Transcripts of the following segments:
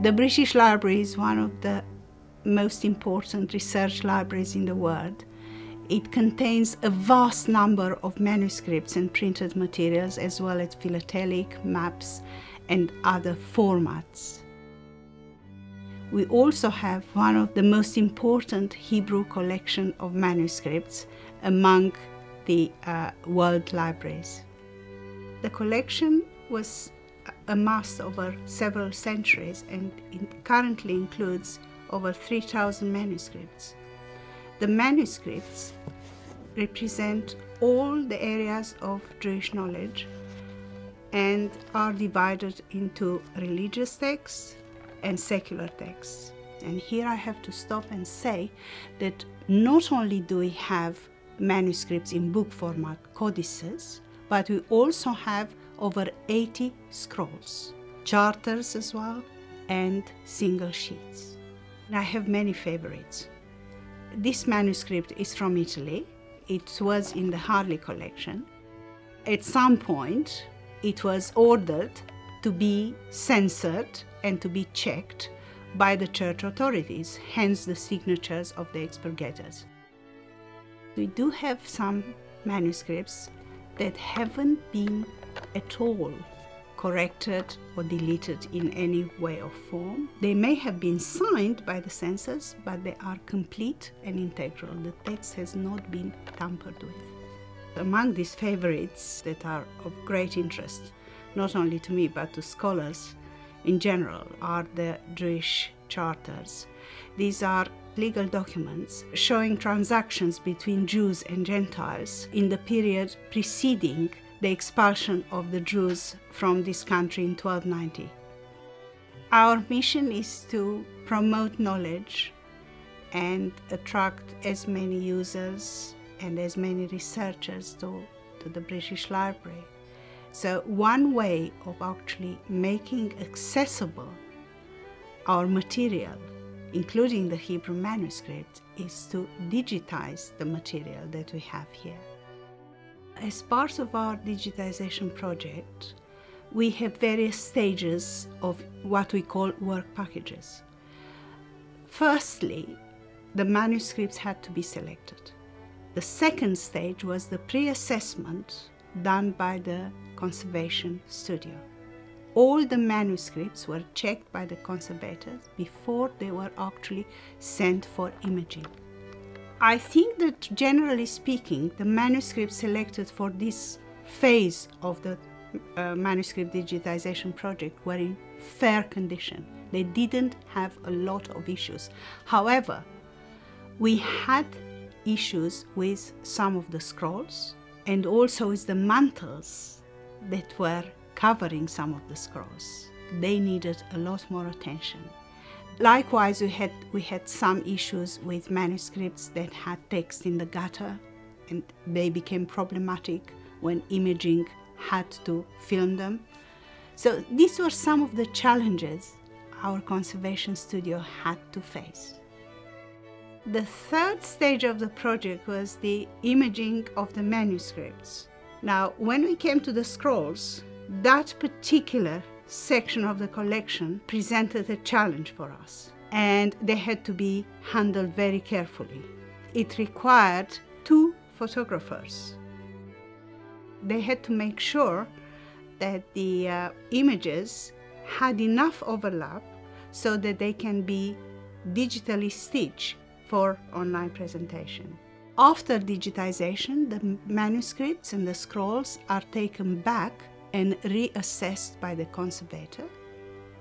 The British Library is one of the most important research libraries in the world. It contains a vast number of manuscripts and printed materials as well as philatelic, maps and other formats. We also have one of the most important Hebrew collection of manuscripts among the uh, world libraries. The collection was amassed over several centuries and currently includes over 3,000 manuscripts. The manuscripts represent all the areas of Jewish knowledge and are divided into religious texts and secular texts. And here I have to stop and say that not only do we have manuscripts in book format, codices, but we also have over 80 scrolls, charters as well, and single sheets. I have many favorites. This manuscript is from Italy. It was in the Harley collection. At some point, it was ordered to be censored and to be checked by the church authorities, hence the signatures of the expurgators. We do have some manuscripts that haven't been at all corrected or deleted in any way or form. They may have been signed by the censors, but they are complete and integral. The text has not been tampered with. Among these favorites that are of great interest, not only to me but to scholars in general, are the Jewish charters. These are legal documents showing transactions between Jews and Gentiles in the period preceding the expulsion of the Jews from this country in 1290. Our mission is to promote knowledge and attract as many users and as many researchers to, to the British Library. So one way of actually making accessible our material, including the Hebrew manuscript, is to digitize the material that we have here. As part of our digitization project, we have various stages of what we call work packages. Firstly, the manuscripts had to be selected. The second stage was the pre-assessment done by the conservation studio. All the manuscripts were checked by the conservators before they were actually sent for imaging. I think that generally speaking, the manuscripts selected for this phase of the uh, manuscript digitization project were in fair condition. They didn't have a lot of issues. However, we had issues with some of the scrolls and also with the mantles that were covering some of the scrolls. They needed a lot more attention. Likewise, we had, we had some issues with manuscripts that had text in the gutter and they became problematic when imaging had to film them. So these were some of the challenges our conservation studio had to face. The third stage of the project was the imaging of the manuscripts. Now, when we came to the scrolls, that particular section of the collection presented a challenge for us and they had to be handled very carefully. It required two photographers. They had to make sure that the uh, images had enough overlap so that they can be digitally stitched for online presentation. After digitization, the manuscripts and the scrolls are taken back and reassessed by the conservator.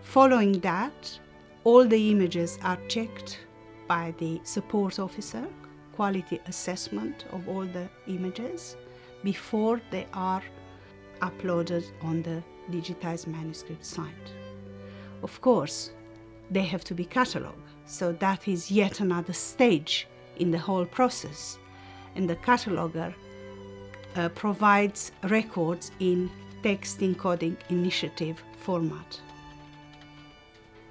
Following that, all the images are checked by the support officer, quality assessment of all the images before they are uploaded on the digitized manuscript site. Of course, they have to be catalogued, so that is yet another stage in the whole process. And the cataloger uh, provides records in text encoding initiative format.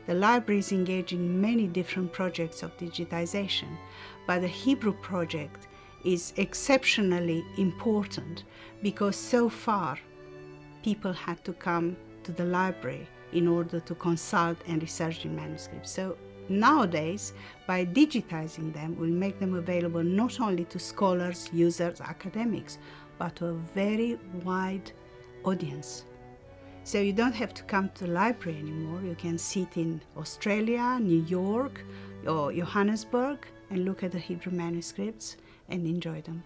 The library is engaged in many different projects of digitization, but the Hebrew project is exceptionally important because so far people had to come to the library in order to consult and research in manuscripts. So nowadays, by digitizing them, we'll make them available not only to scholars, users, academics, but to a very wide audience. So you don't have to come to the library anymore. You can sit in Australia, New York, or Johannesburg and look at the Hebrew manuscripts and enjoy them.